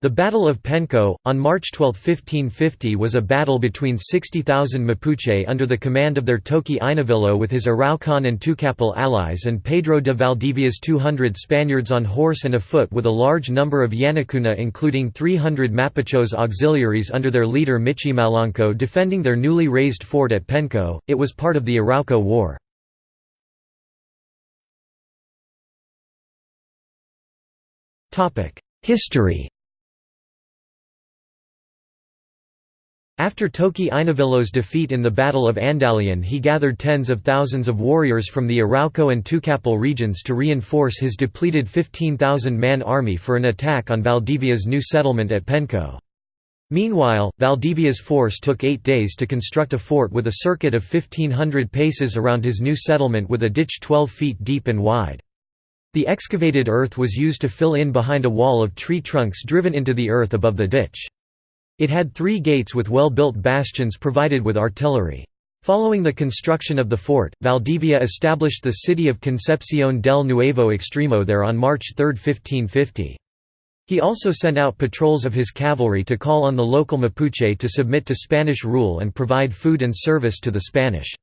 The Battle of Penco, on March 12, 1550 was a battle between 60,000 Mapuche under the command of their Toqui Inavillo with his Araucan and Tucapel allies and Pedro de Valdivia's 200 Spaniards on horse and afoot with a large number of Yanacuna including 300 Mapuchos auxiliaries under their leader Michimalonco defending their newly raised fort at Penco. It was part of the Arauco War. History After Toqui Inavillo's defeat in the Battle of Andalian he gathered tens of thousands of warriors from the Arauco and Tucapel regions to reinforce his depleted 15,000-man army for an attack on Valdivia's new settlement at Penco. Meanwhile, Valdivia's force took eight days to construct a fort with a circuit of 1,500 paces around his new settlement with a ditch 12 feet deep and wide. The excavated earth was used to fill in behind a wall of tree trunks driven into the earth above the ditch. It had three gates with well-built bastions provided with artillery. Following the construction of the fort, Valdivia established the city of Concepcion del Nuevo Extremo there on March 3, 1550. He also sent out patrols of his cavalry to call on the local Mapuche to submit to Spanish rule and provide food and service to the Spanish.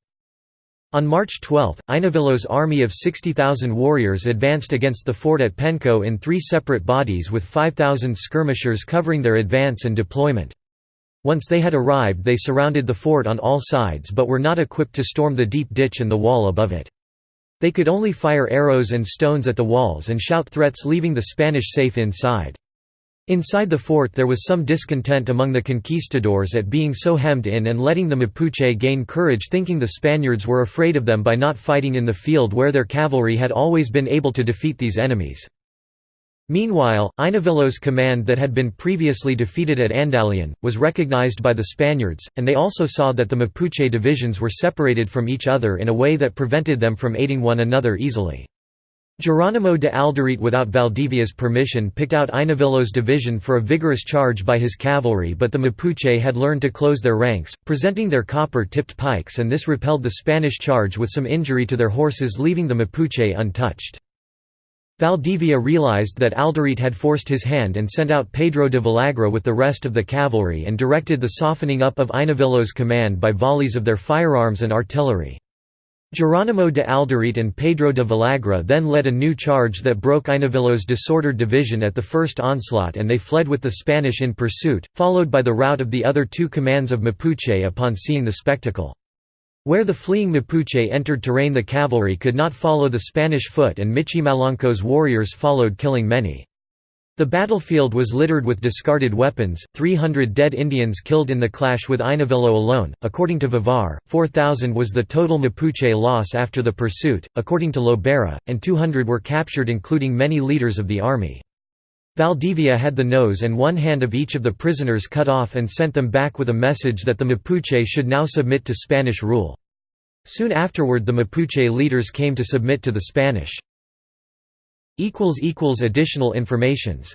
On March 12, Inavillo's army of 60,000 warriors advanced against the fort at Penco in three separate bodies with 5,000 skirmishers covering their advance and deployment. Once they had arrived they surrounded the fort on all sides but were not equipped to storm the deep ditch and the wall above it. They could only fire arrows and stones at the walls and shout threats leaving the Spanish safe inside. Inside the fort there was some discontent among the conquistadors at being so hemmed in and letting the Mapuche gain courage thinking the Spaniards were afraid of them by not fighting in the field where their cavalry had always been able to defeat these enemies. Meanwhile, Inavillo's command that had been previously defeated at Andalian, was recognized by the Spaniards, and they also saw that the Mapuche divisions were separated from each other in a way that prevented them from aiding one another easily. Geronimo de Alderete without Valdivia's permission picked out Inavillo's division for a vigorous charge by his cavalry but the Mapuche had learned to close their ranks, presenting their copper-tipped pikes and this repelled the Spanish charge with some injury to their horses leaving the Mapuche untouched. Valdivia realized that Alderete had forced his hand and sent out Pedro de Villagra with the rest of the cavalry and directed the softening up of Inavillo's command by volleys of their firearms and artillery. Geronimo de Alderete and Pedro de Villagra then led a new charge that broke Inavillo's disordered division at the first onslaught and they fled with the Spanish in pursuit, followed by the rout of the other two commands of Mapuche upon seeing the spectacle. Where the fleeing Mapuche entered terrain the cavalry could not follow the Spanish foot and Michimalonco's warriors followed killing many. The battlefield was littered with discarded weapons, 300 dead Indians killed in the clash with Inavillo alone. According to Vivar, 4,000 was the total Mapuche loss after the pursuit, according to Lobera, and 200 were captured, including many leaders of the army. Valdivia had the nose and one hand of each of the prisoners cut off and sent them back with a message that the Mapuche should now submit to Spanish rule. Soon afterward the Mapuche leaders came to submit to the Spanish. Additional informations